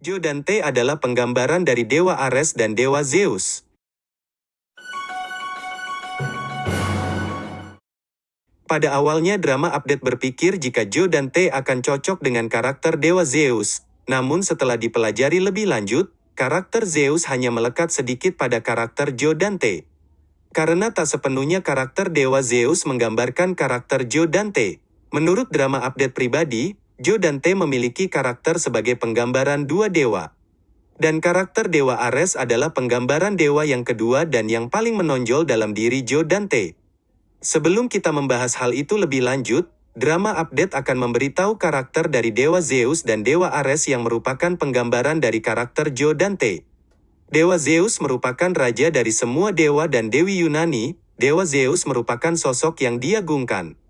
Jo dan Te adalah penggambaran dari Dewa Ares dan Dewa Zeus. Pada awalnya drama update berpikir jika Jo dan Te akan cocok dengan karakter Dewa Zeus, namun setelah dipelajari lebih lanjut, karakter Zeus hanya melekat sedikit pada karakter Jo dan Te. Karena tak sepenuhnya karakter Dewa Zeus menggambarkan karakter Jo dan Te. Menurut drama update pribadi, Jo dan Te memiliki karakter sebagai penggambaran dua dewa. Dan karakter Dewa Ares adalah penggambaran dewa yang kedua dan yang paling menonjol dalam diri Jo dan Te. Sebelum kita membahas hal itu lebih lanjut, drama update akan memberitahu karakter dari Dewa Zeus dan Dewa Ares yang merupakan penggambaran dari karakter Jo dan Te. Dewa Zeus merupakan raja dari semua dewa dan dewi Yunani, Dewa Zeus merupakan sosok yang diagungkan.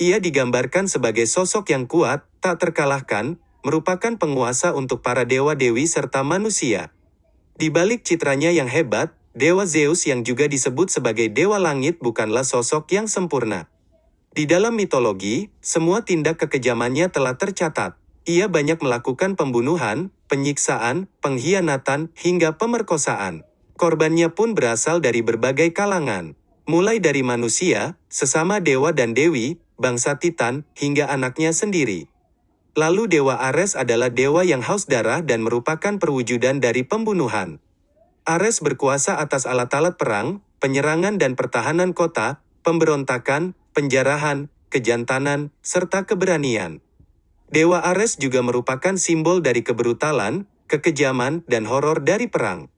Ia digambarkan sebagai sosok yang kuat, tak terkalahkan, merupakan penguasa untuk para dewa-dewi serta manusia. Di balik citranya yang hebat, Dewa Zeus yang juga disebut sebagai Dewa Langit bukanlah sosok yang sempurna. Di dalam mitologi, semua tindak kekejamannya telah tercatat. Ia banyak melakukan pembunuhan, penyiksaan, pengkhianatan, hingga pemerkosaan. Korbannya pun berasal dari berbagai kalangan. Mulai dari manusia, sesama dewa dan dewi, bangsa Titan, hingga anaknya sendiri. Lalu Dewa Ares adalah dewa yang haus darah dan merupakan perwujudan dari pembunuhan. Ares berkuasa atas alat-alat perang, penyerangan dan pertahanan kota, pemberontakan, penjarahan, kejantanan, serta keberanian. Dewa Ares juga merupakan simbol dari kebrutalan, kekejaman, dan horor dari perang.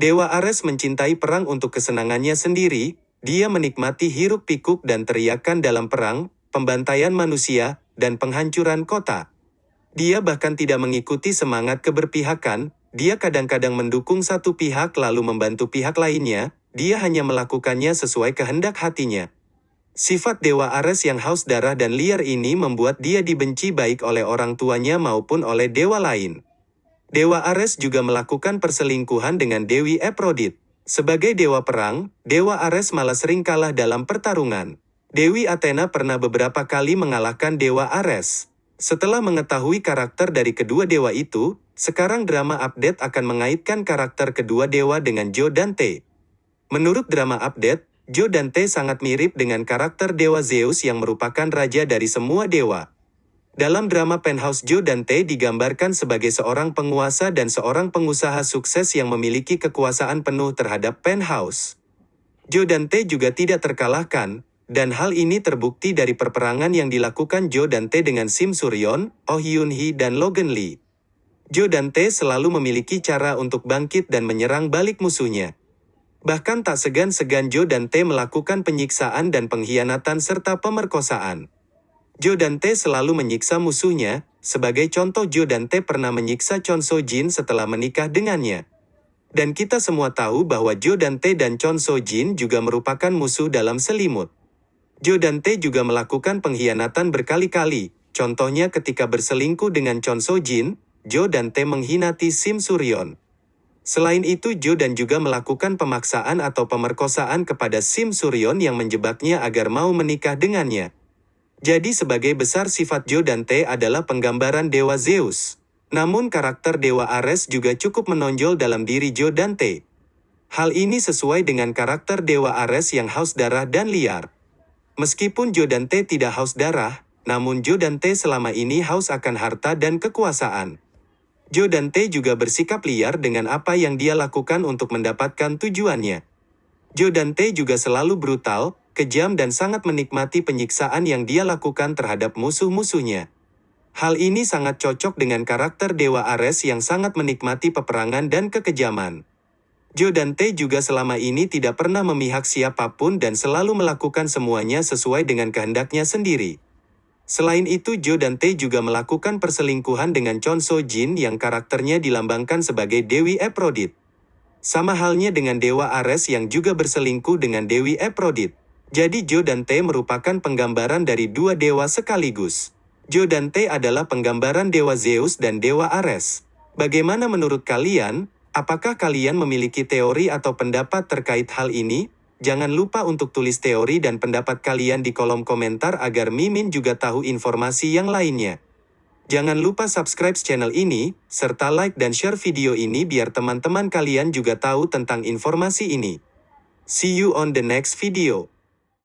Dewa Ares mencintai perang untuk kesenangannya sendiri, dia menikmati hiruk-pikuk dan teriakan dalam perang, pembantaian manusia, dan penghancuran kota. Dia bahkan tidak mengikuti semangat keberpihakan, dia kadang-kadang mendukung satu pihak lalu membantu pihak lainnya, dia hanya melakukannya sesuai kehendak hatinya. Sifat Dewa Ares yang haus darah dan liar ini membuat dia dibenci baik oleh orang tuanya maupun oleh dewa lain. Dewa Ares juga melakukan perselingkuhan dengan Dewi Aphrodite. Sebagai dewa perang, Dewa Ares malah sering kalah dalam pertarungan. Dewi Athena pernah beberapa kali mengalahkan Dewa Ares. Setelah mengetahui karakter dari kedua dewa itu, sekarang drama update akan mengaitkan karakter kedua dewa dengan Jo dan Te. Menurut drama update, Jo dan Te sangat mirip dengan karakter Dewa Zeus yang merupakan raja dari semua dewa. Dalam drama Penthouse Joe Dante digambarkan sebagai seorang penguasa dan seorang pengusaha sukses yang memiliki kekuasaan penuh terhadap Penthouse. Joe Dante juga tidak terkalahkan, dan hal ini terbukti dari perperangan yang dilakukan Joe Dante dengan Sim Suryon, Oh Hyun Hee dan Logan Lee. Joe Dante selalu memiliki cara untuk bangkit dan menyerang balik musuhnya. Bahkan tak segan-segan Joe Dante melakukan penyiksaan dan pengkhianatan serta pemerkosaan. Jo Dante selalu menyiksa musuhnya, sebagai contoh Jo Dante pernah menyiksa Chon So Jin setelah menikah dengannya. Dan kita semua tahu bahwa Jo Dante dan Chon So Jin juga merupakan musuh dalam selimut. Jo Dante juga melakukan pengkhianatan berkali-kali, contohnya ketika berselingkuh dengan Chon So Jin, Jo Dante menghinati Sim Suryon. Selain itu Jo dan juga melakukan pemaksaan atau pemerkosaan kepada Sim Suryon yang menjebaknya agar mau menikah dengannya. Jadi sebagai besar sifat Jo dan Te adalah penggambaran Dewa Zeus. Namun karakter Dewa Ares juga cukup menonjol dalam diri Jo dan Te. Hal ini sesuai dengan karakter Dewa Ares yang haus darah dan liar. Meskipun Jo dan Te tidak haus darah, namun Jo dan Te selama ini haus akan harta dan kekuasaan. Jo dan Te juga bersikap liar dengan apa yang dia lakukan untuk mendapatkan tujuannya. Jo dan Te juga selalu brutal, kejam dan sangat menikmati penyiksaan yang dia lakukan terhadap musuh-musuhnya. Hal ini sangat cocok dengan karakter Dewa Ares yang sangat menikmati peperangan dan kekejaman. Jo dan Te juga selama ini tidak pernah memihak siapa pun dan selalu melakukan semuanya sesuai dengan kehendaknya sendiri. Selain itu Jo dan Te juga melakukan perselingkuhan dengan Chon So Jin yang karakternya dilambangkan sebagai Dewi Aphrodite. Sama halnya dengan Dewa Ares yang juga berselingkuh dengan Dewi Aphrodite. Jadi Jo dan Te merupakan penggambaran dari dua dewa sekaligus. Jo dan Te adalah penggambaran dewa Zeus dan dewa Ares. Bagaimana menurut kalian? Apakah kalian memiliki teori atau pendapat terkait hal ini? Jangan lupa untuk tulis teori dan pendapat kalian di kolom komentar agar Mimin juga tahu informasi yang lainnya. Jangan lupa subscribe channel ini, serta like dan share video ini biar teman-teman kalian juga tahu tentang informasi ini. See you on the next video.